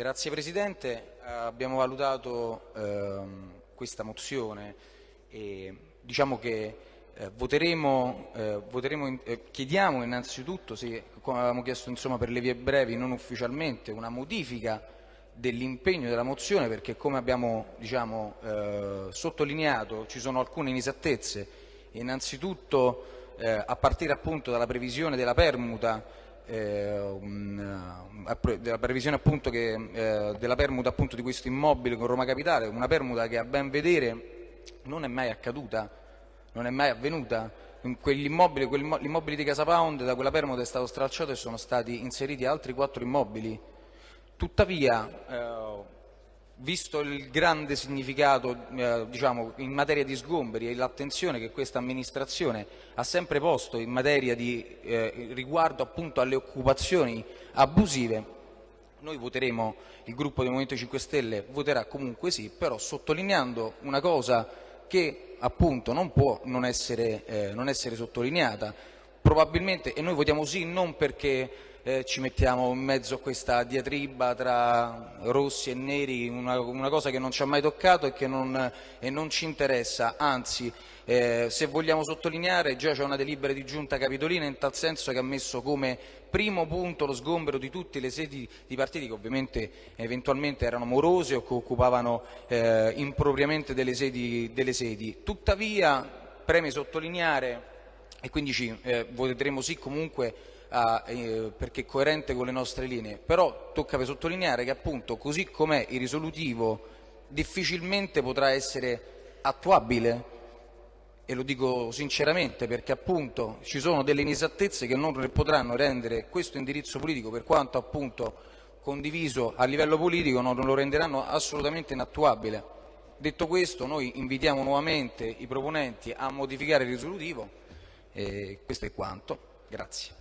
Grazie Presidente, abbiamo valutato ehm, questa mozione e diciamo che eh, voteremo, eh, voteremo in, eh, chiediamo innanzitutto, se, come avevamo chiesto insomma, per le vie brevi, non ufficialmente, una modifica dell'impegno della mozione perché come abbiamo diciamo, eh, sottolineato ci sono alcune inesattezze, innanzitutto eh, a partire appunto dalla previsione della permuta eh, eh della previsione appunto che, eh, della permuta appunto di questo immobile con Roma Capitale, una permuta che a ben vedere non è mai accaduta, non è mai avvenuta. Quell'immobile, quell'immobile di Casa Pound da quella permuta è stato stralciato e sono stati inseriti altri quattro immobili. Tuttavia, eh, visto il grande significato eh, diciamo, in materia di sgomberi e l'attenzione che questa amministrazione ha sempre posto in materia di eh, riguardo appunto alle occupazioni abusive, noi voteremo, il gruppo del Movimento 5 Stelle voterà comunque sì, però sottolineando una cosa che appunto non può non essere, eh, non essere sottolineata, probabilmente, e noi votiamo sì non perché eh, ci mettiamo in mezzo a questa diatriba tra rossi e neri, una, una cosa che non ci ha mai toccato e che non, e non ci interessa, anzi eh, se vogliamo sottolineare già c'è una delibera di giunta capitolina in tal senso che ha messo come primo punto lo sgombero di tutte le sedi di partiti che ovviamente eventualmente erano morose o che occupavano eh, impropriamente delle sedi, delle sedi. Tuttavia preme sottolineare e quindi ci eh, voteremo sì comunque eh, perché è coerente con le nostre linee, però tocca sottolineare che appunto così com'è il risolutivo difficilmente potrà essere attuabile e lo dico sinceramente perché appunto ci sono delle inesattezze che non potranno rendere questo indirizzo politico per quanto appunto condiviso a livello politico non lo renderanno assolutamente inattuabile. Detto questo noi invitiamo nuovamente i proponenti a modificare il risolutivo e questo è quanto. Grazie.